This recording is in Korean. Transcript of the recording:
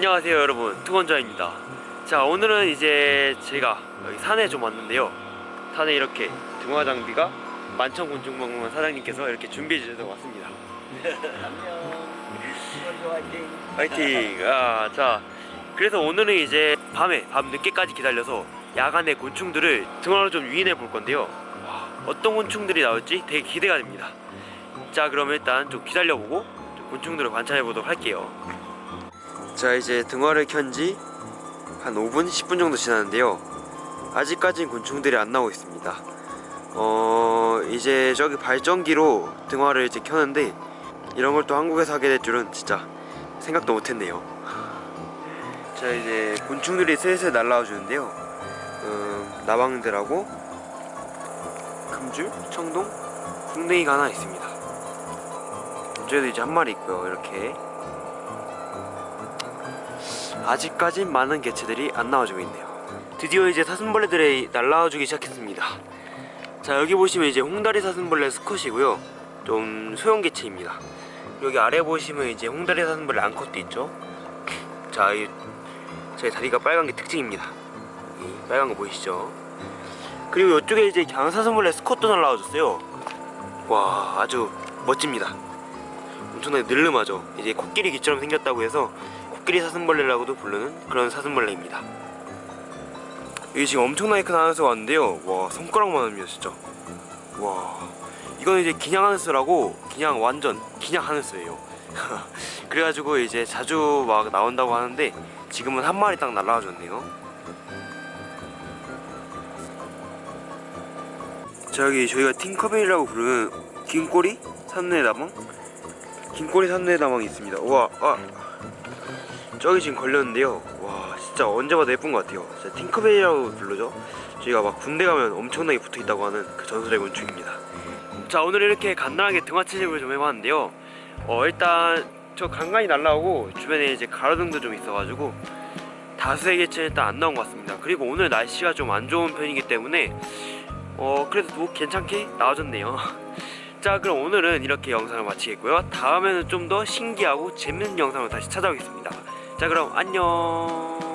안녕하세요 여러분. 투건자입니다. 자 오늘은 이제 제가 여기 산에 좀 왔는데요. 산에 이렇게 등화 장비가 만천곤충박물관 사장님께서 이렇게 준비해 주셔서 왔습니다. 안녕. 화이팅. 파이팅 아자 그래서 오늘은 이제 밤에 밤 늦게까지 기다려서 야간에 곤충들을 등화로 좀 유인해 볼 건데요. 와, 어떤 곤충들이 나올지 되게 기대가 됩니다. 자 그럼 일단 좀 기다려보고 좀 곤충들을 관찰해 보도록 할게요 자 이제 등화를 켠지 한 5분 10분 정도 지났는데요. 아직까진 곤충들이 안 나오고 있습니다. 어 이제 저기 발전기로 등화를 이제 켜는데 이런 걸 또 한국에서 하게 될 줄은 진짜 생각도 못했네요. 자 이제 곤충들이 슬슬 날라와 주는데요. 음, 나방들하고 금줄, 청동, 풍뎅이가 하나 있습니다. 저희도 이제 한 마리 있고요. 이렇게 아직까진 많은 개체들이 안 나와주고 있네요. 드디어 이제 사슴벌레들이 날라와주기 시작했습니다. 자 여기 보시면 이제 홍다리 사슴벌레 수컷이고요. 좀 소형 개체입니다. 여기 아래 보시면 이제 홍다리 사슴벌레 암컷도 있죠. 자, 이, 제 다리가 빨간 게 특징입니다. 이 빨간 거 보이시죠? 그리고 이쪽에 이제 강사슴벌레 스컷도 날라와줬어요. 와 아주 멋집니다. 엄청나게 늘름하죠? 이제 코끼리 귀처럼 생겼다고 해서 코끼리 사슴벌레라고도 부르는 그런 사슴벌레입니다. 이게 지금 엄청나게 큰 하늘새가 왔는데요. 와 손가락만 합니다 진짜. 와 이거는 이제 기냥 하늘새라고 그냥 완전 기냥 하늘새예요. 그래가지고 이제 자주 막 나온다고 하는데 지금은 한 마리 딱 날라와 줬네요. 자 여기 저희가 팅커벨이라고 부르는 긴꼬리 산내다방? 긴꼬리 산내다방이 있습니다. 우와 아 저기 지금 걸렸는데요. 와 진짜 언제 봐도 예쁜 것 같아요. 진짜 팅커벨이라고 부르죠 저희가 막 군대 가면 엄청나게 붙어있다고 하는 그 전설의 곤충입니다. 자 오늘 이렇게 간단하게 등화 채집을 좀 해봤는데요. 어 일단 저 간간히 날라오고 주변에 이제 가로등도 좀 있어가지고 다수의 개체는 일단 안 나온 것 같습니다. 그리고 오늘 날씨가 좀 안 좋은 편이기 때문에 어 그래도 뭐 괜찮게 나와줬네요. 자 그럼 오늘은 이렇게 영상을 마치겠고요. 다음에는 좀 더 신기하고 재밌는 영상을 다시 찾아오겠습니다 자 그럼 안녕